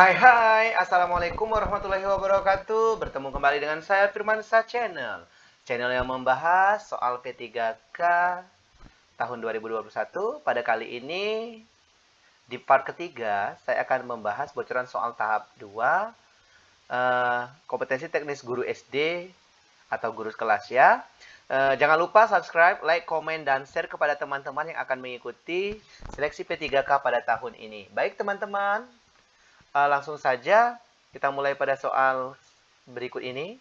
Hai hai, Assalamualaikum warahmatullahi wabarakatuh. Bertemu kembali dengan saya Firmansa Channel. Channel yang membahas soal P3K tahun 2021 Pada kali ini di part ketiga saya akan membahas bocoran soal tahap 2 uh, Kompetensi teknis guru SD atau guru kelas ya. Uh, jangan lupa subscribe, like, komen, dan share kepada teman-teman yang akan mengikuti seleksi P3K pada tahun ini. Baik teman-teman, uh, langsung saja kita mulai pada soal berikut ini.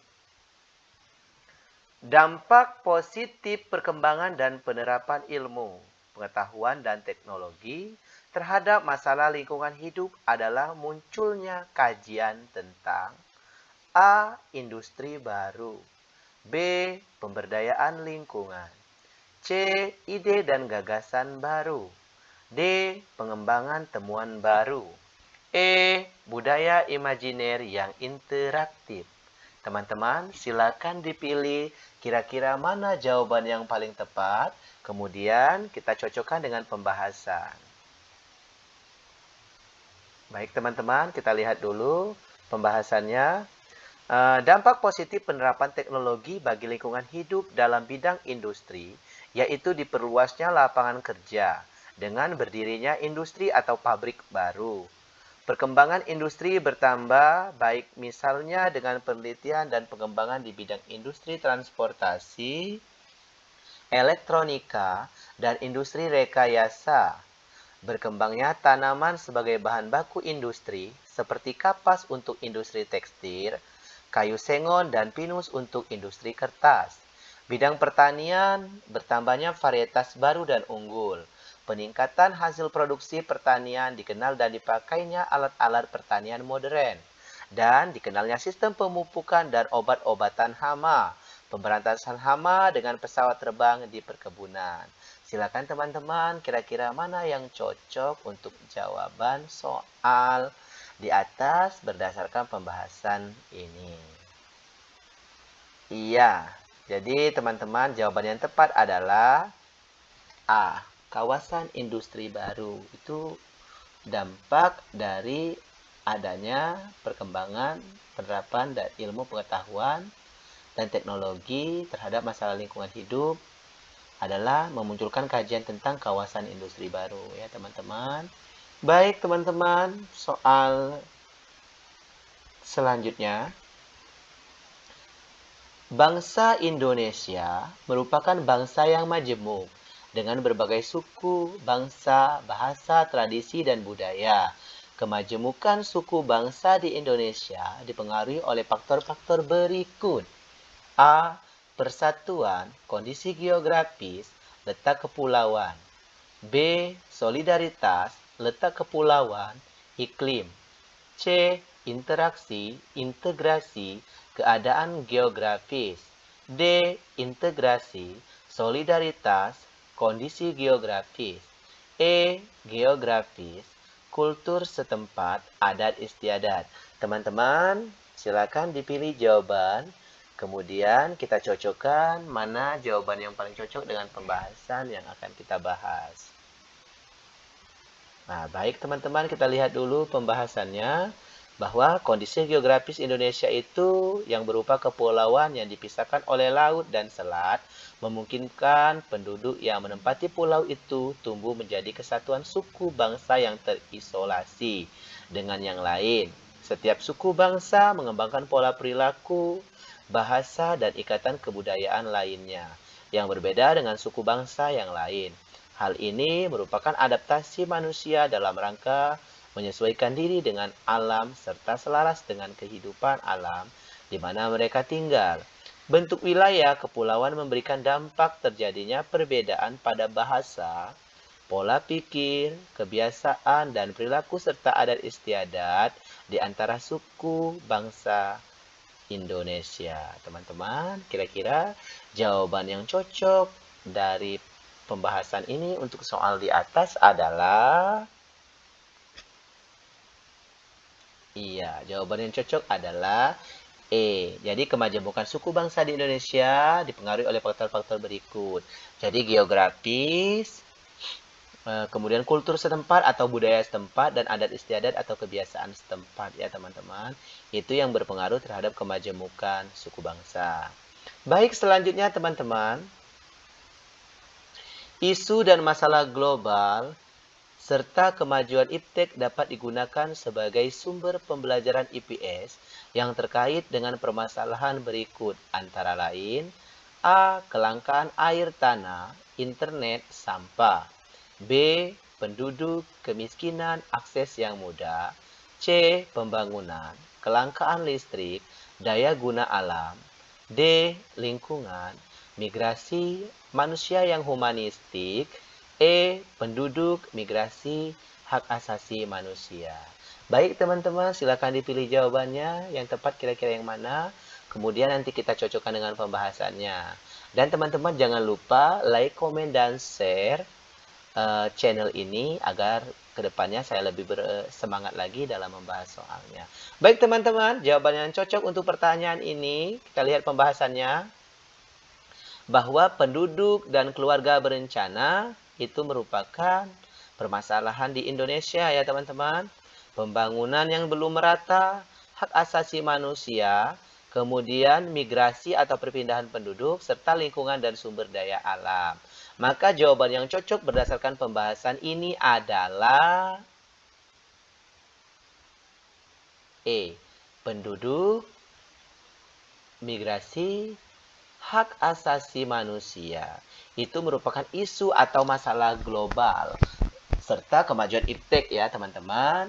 Dampak positif perkembangan dan penerapan ilmu, pengetahuan, dan teknologi terhadap masalah lingkungan hidup adalah munculnya kajian tentang A. Industri baru B. Pemberdayaan lingkungan. C. Ide dan gagasan baru. D. Pengembangan temuan baru. E. Budaya imajiner yang interaktif. Teman-teman, silakan dipilih kira-kira mana jawaban yang paling tepat. Kemudian kita cocokkan dengan pembahasan. Baik teman-teman, kita lihat dulu pembahasannya. Uh, dampak positif penerapan teknologi bagi lingkungan hidup dalam bidang industri, yaitu diperluasnya lapangan kerja dengan berdirinya industri atau pabrik baru. Perkembangan industri bertambah baik misalnya dengan penelitian dan pengembangan di bidang industri transportasi, elektronika, dan industri rekayasa. Berkembangnya tanaman sebagai bahan baku industri seperti kapas untuk industri tekstil, kayu sengon, dan pinus untuk industri kertas. Bidang pertanian bertambahnya varietas baru dan unggul. Peningkatan hasil produksi pertanian dikenal dan dipakainya alat-alat pertanian modern. Dan dikenalnya sistem pemupukan dan obat-obatan hama. Pemberantasan hama dengan pesawat terbang di perkebunan. Silakan teman-teman, kira-kira mana yang cocok untuk jawaban soal di atas berdasarkan pembahasan ini. Iya, jadi teman-teman jawaban yang tepat adalah A. Kawasan industri baru itu dampak dari adanya perkembangan penerapan dan ilmu pengetahuan dan teknologi terhadap masalah lingkungan hidup adalah memunculkan kajian tentang kawasan industri baru ya teman-teman. Baik teman-teman, soal selanjutnya. Bangsa Indonesia merupakan bangsa yang majemuk dengan berbagai suku, bangsa, bahasa, tradisi, dan budaya. Kemajemukan suku bangsa di Indonesia dipengaruhi oleh faktor-faktor berikut. A. Persatuan, kondisi geografis, letak kepulauan. B. Solidaritas, letak kepulauan, iklim. C. Interaksi, integrasi, keadaan geografis. D. Integrasi, solidaritas, kondisi geografis. E. Geografis, kultur setempat, adat istiadat. Teman-teman, silakan dipilih jawaban. Kemudian kita cocokkan mana jawaban yang paling cocok dengan pembahasan yang akan kita bahas. Nah, baik teman-teman, kita lihat dulu pembahasannya bahwa kondisi geografis Indonesia itu yang berupa kepulauan yang dipisahkan oleh laut dan selat memungkinkan penduduk yang menempati pulau itu tumbuh menjadi kesatuan suku bangsa yang terisolasi dengan yang lain. Setiap suku bangsa mengembangkan pola perilaku, bahasa, dan ikatan kebudayaan lainnya yang berbeda dengan suku bangsa yang lain. Hal ini merupakan adaptasi manusia dalam rangka menyesuaikan diri dengan alam serta selaras dengan kehidupan alam di mana mereka tinggal. Bentuk wilayah kepulauan memberikan dampak terjadinya perbedaan pada bahasa, pola pikir, kebiasaan, dan perilaku serta adat istiadat di antara suku bangsa Indonesia. Teman-teman, kira-kira jawaban yang cocok dari pembahasan ini untuk soal di atas adalah Iya, jawaban yang cocok adalah E. Jadi kemajemukan suku bangsa di Indonesia dipengaruhi oleh faktor-faktor berikut. Jadi geografis, Eh, kemudian kultur setempat atau budaya setempat dan adat istiadat atau kebiasaan setempat ya teman-teman itu yang berpengaruh terhadap kemajemukan suku bangsa baik selanjutnya teman-teman isu dan masalah global serta kemajuan iptek dapat digunakan sebagai sumber pembelajaran IPS yang terkait dengan permasalahan berikut antara lain A. Kelangkaan air tanah, internet, sampah B. Penduduk, kemiskinan, akses yang mudah. C. Pembangunan, kelangkaan listrik, daya guna alam. D. Lingkungan, migrasi, manusia yang humanistik. E. Penduduk, migrasi, hak asasi manusia. Baik teman-teman, silakan dipilih jawabannya. Yang tepat kira-kira yang mana? Kemudian nanti kita cocokkan dengan pembahasannya. Dan teman-teman jangan lupa like, komen, dan share uh, channel ini agar ke depannya saya lebih bersemangat lagi dalam membahas soalnya. Baik teman-teman, jawaban yang cocok untuk pertanyaan ini, kita lihat pembahasannya. Bahwa penduduk dan keluarga berencana itu merupakan permasalahan di Indonesia ya teman-teman. Pembangunan yang belum merata, hak asasi manusia, kemudian migrasi atau perpindahan penduduk, serta lingkungan dan sumber daya alam. Maka jawaban yang cocok berdasarkan pembahasan ini adalah E. Penduduk, migrasi, hak asasi manusia. Itu merupakan isu atau masalah global. Serta kemajuan iptek ya teman-teman.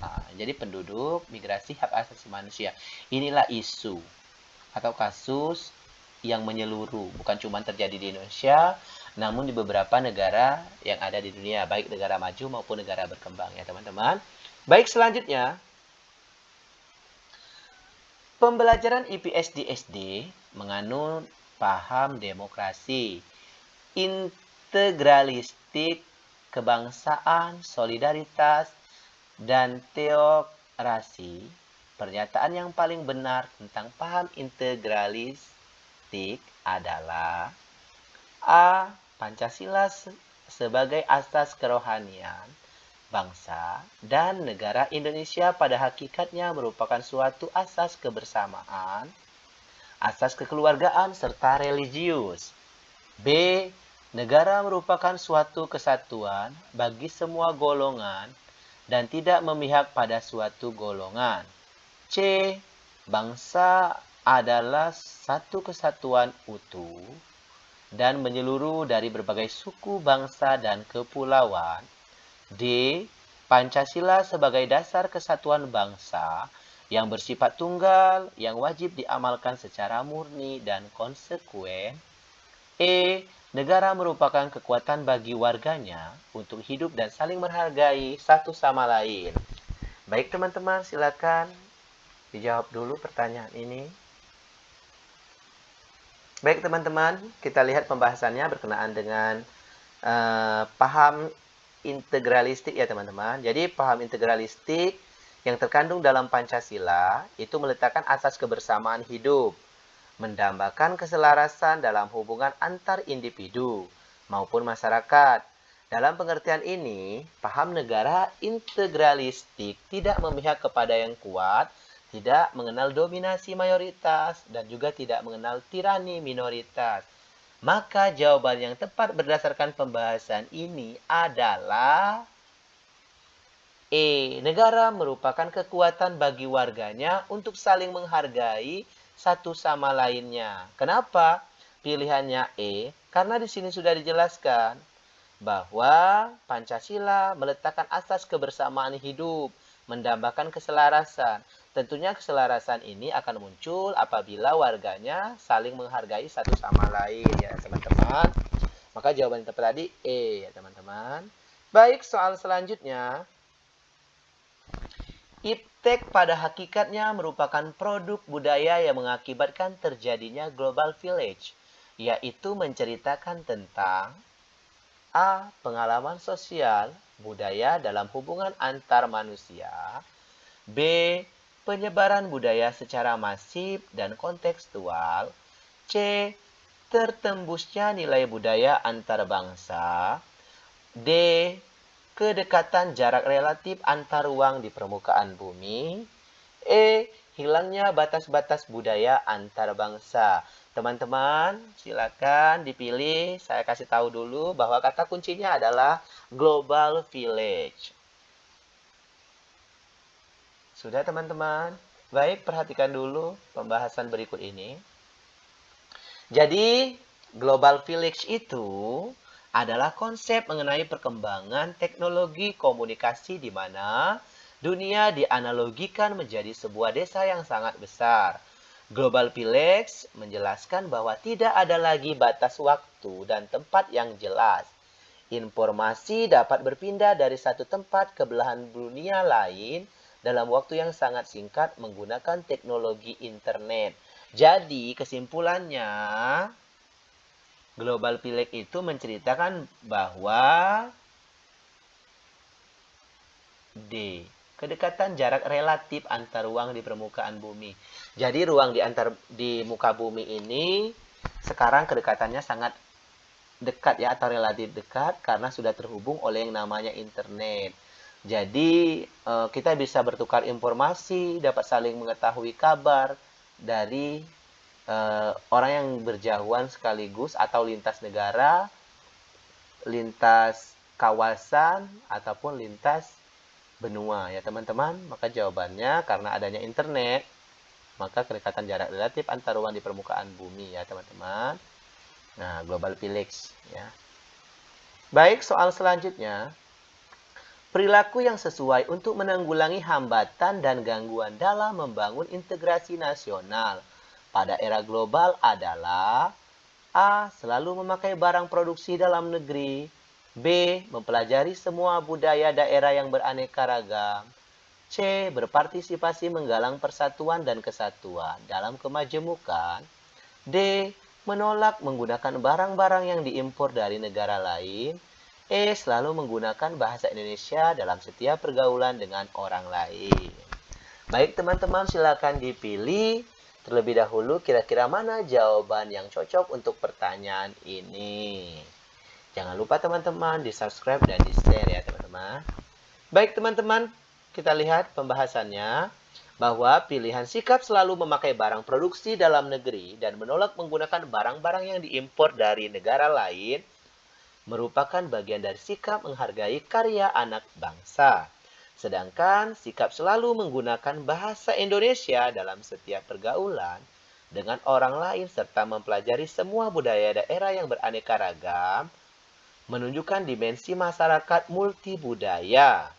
Nah, jadi penduduk, migrasi, hak asasi manusia. Inilah isu atau kasus yang menyeluruh. Bukan cuma terjadi di Indonesia, namun di beberapa negara yang ada di dunia, baik negara maju maupun negara berkembang ya teman-teman. Baik selanjutnya, pembelajaran IPS di SD menganut paham demokrasi, integralistik, kebangsaan, solidaritas, dan teokrasi. Pernyataan yang paling benar tentang paham integralistik adalah A Pancasila sebagai asas kerohanian bangsa dan negara Indonesia pada hakikatnya merupakan suatu asas kebersamaan, asas kekeluargaan, serta religius. B. Negara merupakan suatu kesatuan bagi semua golongan dan tidak memihak pada suatu golongan. C. Bangsa adalah satu kesatuan utuh dan menyeluruh dari berbagai suku, bangsa, dan kepulauan. D. Pancasila sebagai dasar kesatuan bangsa yang bersifat tunggal, yang wajib diamalkan secara murni dan konsekuen. E. Negara merupakan kekuatan bagi warganya untuk hidup dan saling menghargai satu sama lain. Baik teman-teman, silakan dijawab dulu pertanyaan ini. Baik teman-teman, kita lihat pembahasannya berkenaan dengan uh, paham integralistik ya teman-teman. Jadi paham integralistik yang terkandung dalam Pancasila itu meletakkan asas kebersamaan hidup, mendambakan keselarasan dalam hubungan antar individu maupun masyarakat. Dalam pengertian ini, paham negara integralistik tidak memihak kepada yang kuat, tidak mengenal dominasi mayoritas, dan juga tidak mengenal tirani minoritas. Maka jawaban yang tepat berdasarkan pembahasan ini adalah E. Negara merupakan kekuatan bagi warganya untuk saling menghargai satu sama lainnya. Kenapa? Pilihannya E, karena di sini sudah dijelaskan bahwa Pancasila meletakkan asas kebersamaan hidup, mendambakan keselarasan. Tentunya keselarasan ini akan muncul apabila warganya saling menghargai satu sama lain ya teman-teman. Maka jawaban tepat tadi E ya teman-teman. Baik, soal selanjutnya. Iptek pada hakikatnya merupakan produk budaya yang mengakibatkan terjadinya global village, yaitu menceritakan tentang A. Pengalaman sosial, budaya dalam hubungan antar manusia. B penyebaran budaya secara masif dan kontekstual. C. Tertembusnya nilai budaya antar bangsa. D. Kedekatan jarak relatif antar ruang di permukaan bumi. E. Hilangnya batas-batas budaya antar bangsa. Teman-teman, silakan dipilih. Saya kasih tahu dulu bahwa kata kuncinya adalah global village. Sudah teman-teman? Baik, perhatikan dulu pembahasan berikut ini. Jadi, global village itu adalah konsep mengenai perkembangan teknologi komunikasi di mana dunia dianalogikan menjadi sebuah desa yang sangat besar. Global Village menjelaskan bahwa tidak ada lagi batas waktu dan tempat yang jelas. Informasi dapat berpindah dari satu tempat ke belahan dunia lain dalam waktu yang sangat singkat menggunakan teknologi internet. Jadi, kesimpulannya, Global Village itu menceritakan bahwa D. Kedekatan jarak relatif antar ruang di permukaan bumi. Jadi ruang di antar di muka bumi ini sekarang kedekatannya sangat dekat ya atau relatif dekat karena sudah terhubung oleh yang namanya internet. Jadi eh, kita bisa bertukar informasi, dapat saling mengetahui kabar dari uh, orang yang berjauhan sekaligus atau lintas negara, lintas kawasan ataupun lintas benua ya teman-teman. Maka jawabannya karena adanya internet, maka kedekatan jarak relatif antar ruang di permukaan bumi ya teman-teman. Nah, global village ya. Baik, soal selanjutnya. Perilaku yang sesuai untuk menanggulangi hambatan dan gangguan dalam membangun integrasi nasional pada era global adalah A. Selalu memakai barang produksi dalam negeri B. Mempelajari semua budaya daerah yang beraneka ragam C. Berpartisipasi menggalang persatuan dan kesatuan dalam kemajemukan D. Menolak menggunakan barang-barang yang diimpor dari negara lain E. Selalu menggunakan bahasa Indonesia dalam setiap pergaulan dengan orang lain Baik teman-teman silakan dipilih Terlebih dahulu, kira-kira mana jawaban yang cocok untuk pertanyaan ini? Jangan lupa teman-teman di subscribe dan di share ya teman-teman. Baik teman-teman, kita lihat pembahasannya bahwa pilihan sikap selalu memakai barang produksi dalam negeri dan menolak menggunakan barang-barang yang diimpor dari negara lain merupakan bagian dari sikap menghargai karya anak bangsa. Sedangkan sikap selalu menggunakan bahasa Indonesia dalam setiap pergaulan dengan orang lain serta mempelajari semua budaya daerah yang beraneka ragam menunjukkan dimensi masyarakat multibudaya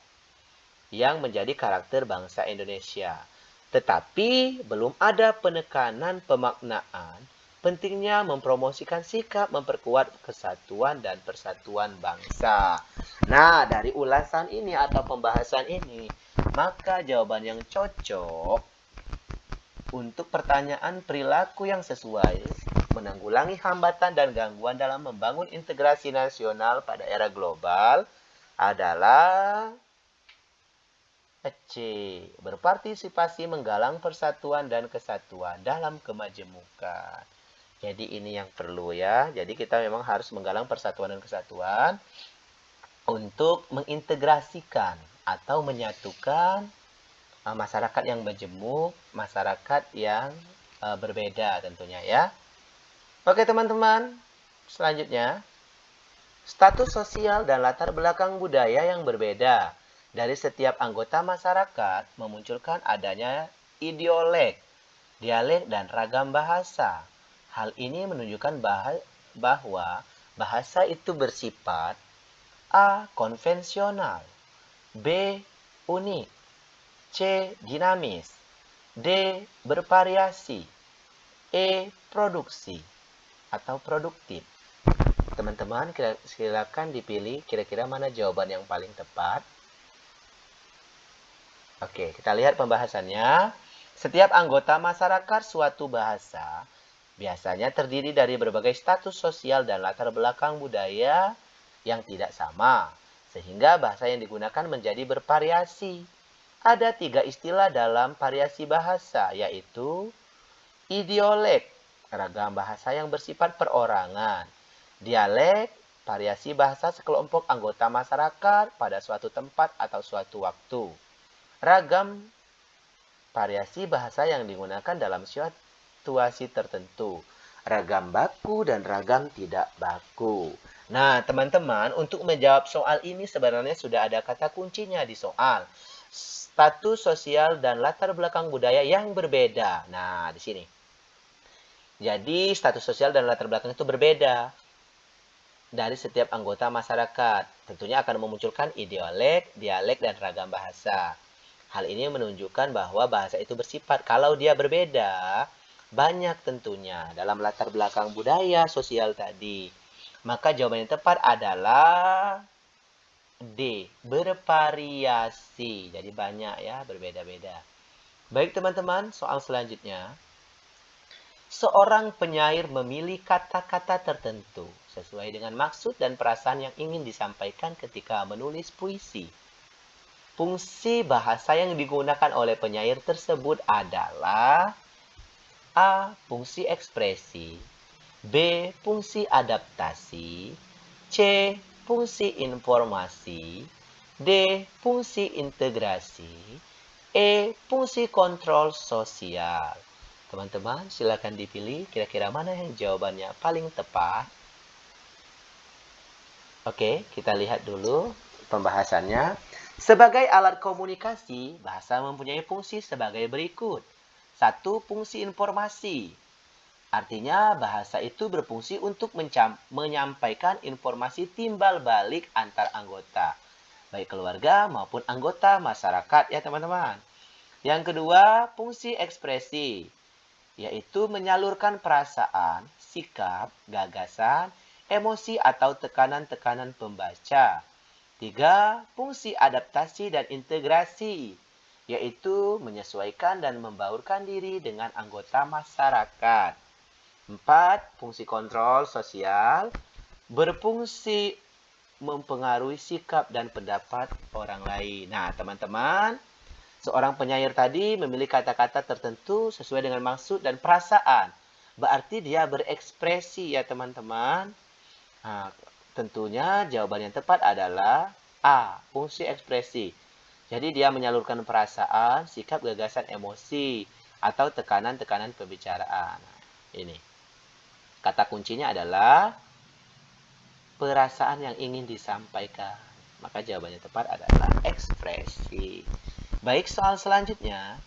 yang menjadi karakter bangsa Indonesia. Tetapi belum ada penekanan pemaknaan pentingnya mempromosikan sikap memperkuat kesatuan dan persatuan bangsa. Nah, dari ulasan ini atau pembahasan ini, maka jawaban yang cocok untuk pertanyaan perilaku yang sesuai menanggulangi hambatan dan gangguan dalam membangun integrasi nasional pada era global adalah C. Berpartisipasi menggalang persatuan dan kesatuan dalam kemajemukan. Jadi ini yang perlu ya. Jadi kita memang harus menggalang persatuan dan kesatuan untuk mengintegrasikan atau menyatukan uh, masyarakat yang majemuk, masyarakat yang uh, berbeda tentunya ya. Oke teman-teman, selanjutnya status sosial dan latar belakang budaya yang berbeda dari setiap anggota masyarakat memunculkan adanya ideolek, dialek dan ragam bahasa. Hal ini menunjukkan bahwa bahasa itu bersifat A. Konvensional B. Unik C. Dinamis D. Bervariasi E. Produksi atau produktif Teman-teman silakan dipilih kira-kira mana jawaban yang paling tepat Oke, kita lihat pembahasannya. Setiap anggota masyarakat suatu bahasa biasanya terdiri dari berbagai status sosial dan latar belakang budaya yang tidak sama, sehingga bahasa yang digunakan menjadi bervariasi. Ada tiga istilah dalam variasi bahasa, yaitu idiolek, ragam bahasa yang bersifat perorangan, dialek, variasi bahasa sekelompok anggota masyarakat pada suatu tempat atau suatu waktu. Ragam variasi bahasa yang digunakan dalam situasi tertentu. Ragam baku dan ragam tidak baku. Nah, teman-teman, untuk menjawab soal ini sebenarnya sudah ada kata kuncinya di soal. Status sosial dan latar belakang budaya yang berbeda. Nah, di sini. Jadi, status sosial dan latar belakang itu berbeda dari setiap anggota masyarakat. Tentunya akan memunculkan ideolek, dialek, dan ragam bahasa. Hal ini menunjukkan bahwa bahasa itu bersifat. Kalau dia berbeda, banyak tentunya dalam latar belakang budaya sosial tadi. Maka jawaban yang tepat adalah D. Bervariasi. Jadi banyak ya, berbeda-beda. Baik teman-teman, soal selanjutnya. Seorang penyair memilih kata-kata tertentu sesuai dengan maksud dan perasaan yang ingin disampaikan ketika menulis puisi. Fungsi bahasa yang digunakan oleh penyair tersebut adalah A. Fungsi ekspresi B. Fungsi adaptasi C. Fungsi informasi D. Fungsi integrasi E. Fungsi kontrol sosial Teman-teman, silakan dipilih kira-kira mana yang jawabannya paling tepat. Oke, kita lihat dulu pembahasannya. Sebagai alat komunikasi, bahasa mempunyai fungsi sebagai berikut. Satu, fungsi informasi. Artinya, bahasa itu berfungsi untuk menyampaikan informasi timbal balik antar anggota. Baik keluarga maupun anggota masyarakat ya teman-teman. Yang kedua, fungsi ekspresi yaitu menyalurkan perasaan, sikap, gagasan, emosi atau tekanan-tekanan pembaca. Tiga, fungsi adaptasi dan integrasi, yaitu menyesuaikan dan membaurkan diri dengan anggota masyarakat. Empat, fungsi kontrol sosial, berfungsi mempengaruhi sikap dan pendapat orang lain. Nah, teman-teman, Seorang penyair tadi memilih kata-kata tertentu sesuai dengan maksud dan perasaan. Berarti dia berekspresi ya teman-teman. Nah, tentunya jawaban yang tepat adalah A. Fungsi ekspresi. Jadi dia menyalurkan perasaan, sikap, gagasan, emosi, atau tekanan-tekanan pembicaraan. Ini. Kata kuncinya adalah perasaan yang ingin disampaikan. Maka jawabannya tepat adalah ekspresi. Baik, soal selanjutnya.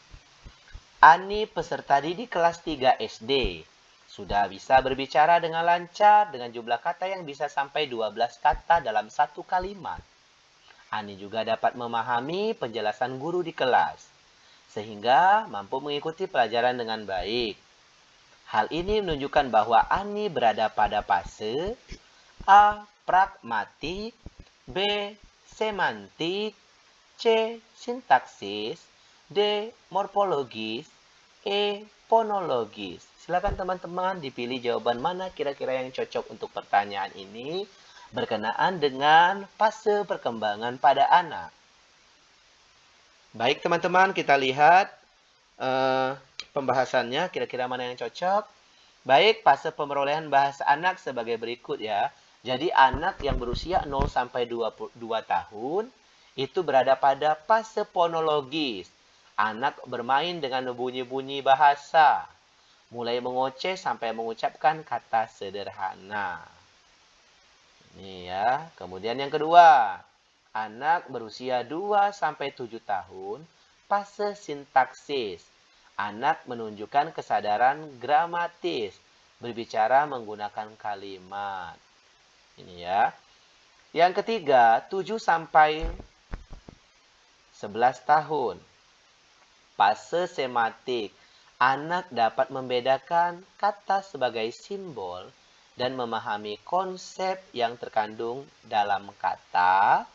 Ani peserta didik kelas 3 SD sudah bisa berbicara dengan lancar dengan jumlah kata yang bisa sampai 12 kata dalam satu kalimat. Ani juga dapat memahami penjelasan guru di kelas, sehingga mampu mengikuti pelajaran dengan baik. Hal ini menunjukkan bahwa Ani berada pada fase A. Pragmatik B. Semantik C. Sintaksis D. Morfologis E. Fonologis Silakan teman-teman dipilih jawaban mana kira-kira yang cocok untuk pertanyaan ini berkenaan dengan fase perkembangan pada anak. Baik teman-teman, kita lihat uh, pembahasannya kira-kira mana yang cocok. Baik, fase pemerolehan bahasa anak sebagai berikut ya. Jadi anak yang berusia 0 sampai 22 tahun itu berada pada fase fonologis. Anak bermain dengan bunyi-bunyi bahasa, mulai mengoceh sampai mengucapkan kata sederhana. Ini ya. Kemudian yang kedua, anak berusia 2 sampai 7 tahun, fase sintaksis. Anak menunjukkan kesadaran gramatis, berbicara menggunakan kalimat. Ini ya. Yang ketiga, 7 sampai 11 tahun. Fase sematik. Anak dapat membedakan kata sebagai simbol dan memahami konsep yang terkandung dalam kata.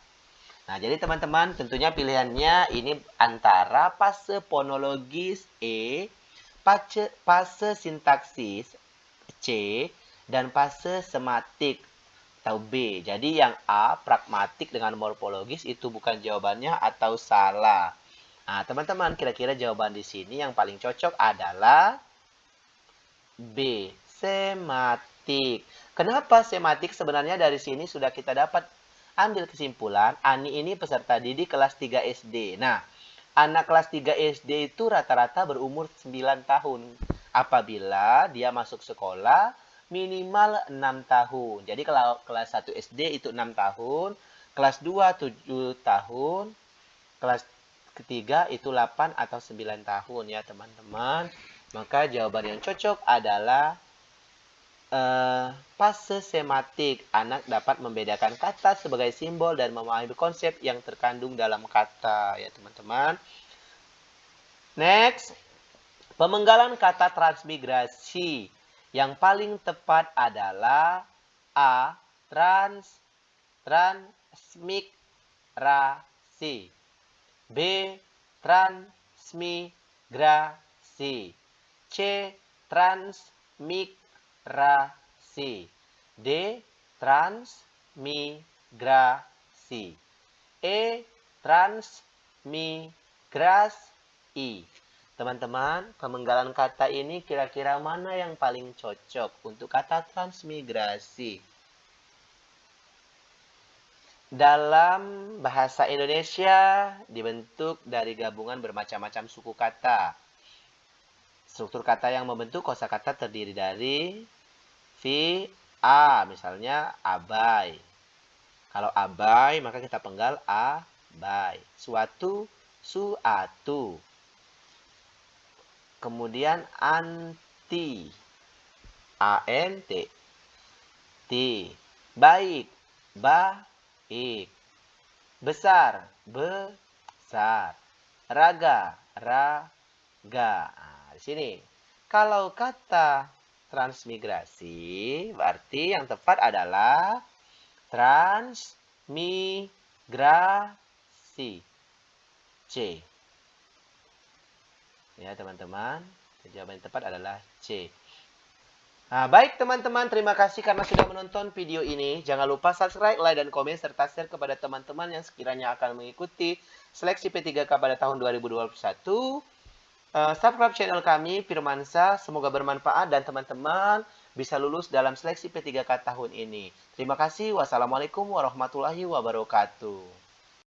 Nah, jadi teman-teman tentunya pilihannya ini antara fase fonologis E, fase, sintaksis C, dan fase sematik atau B. Jadi yang A, pragmatik dengan morfologis itu bukan jawabannya atau salah. Nah, teman-teman, kira-kira jawaban di sini yang paling cocok adalah B, sematik. Kenapa sematik? Sebenarnya dari sini sudah kita dapat ambil kesimpulan, Ani ini peserta didik kelas 3 SD. Nah, anak kelas 3 SD itu rata-rata berumur 9 tahun. Apabila dia masuk sekolah minimal 6 tahun. Jadi kalau kelas 1 SD itu 6 tahun, kelas 2 7 tahun, kelas ketiga itu 8 atau 9 tahun ya teman-teman. Maka jawaban yang cocok adalah uh, fase sematik. Anak dapat membedakan kata sebagai simbol dan memahami konsep yang terkandung dalam kata ya teman-teman. Next, pemenggalan kata transmigrasi. Yang paling tepat adalah A. Trans transmigrasi. B. Transmigrasi. C. Transmigrasi. D. Transmigrasi. E. Transmigrasi. Teman-teman, pemenggalan kata ini kira-kira mana yang paling cocok untuk kata transmigrasi? Dalam bahasa Indonesia dibentuk dari gabungan bermacam-macam suku kata. Struktur kata yang membentuk kosakata terdiri dari vi, a, misalnya abai. Kalau abai, maka kita penggal abai. Suatu, suatu. Kemudian anti, a-n-t. T. Baik, ba, ik. Besar, besar. Raga, raga. Nah, di sini. Kalau kata transmigrasi, berarti yang tepat adalah transmigrasi. C. Ya, teman-teman. Jawaban yang tepat adalah C. Nah, baik teman-teman, terima kasih karena sudah menonton video ini. Jangan lupa subscribe, like, dan komen, serta share kepada teman-teman yang sekiranya akan mengikuti seleksi P3K pada tahun 2021. Uh, subscribe channel kami, Firmansa. Semoga bermanfaat dan teman-teman bisa lulus dalam seleksi P3K tahun ini. Terima kasih. Wassalamualaikum warahmatullahi wabarakatuh.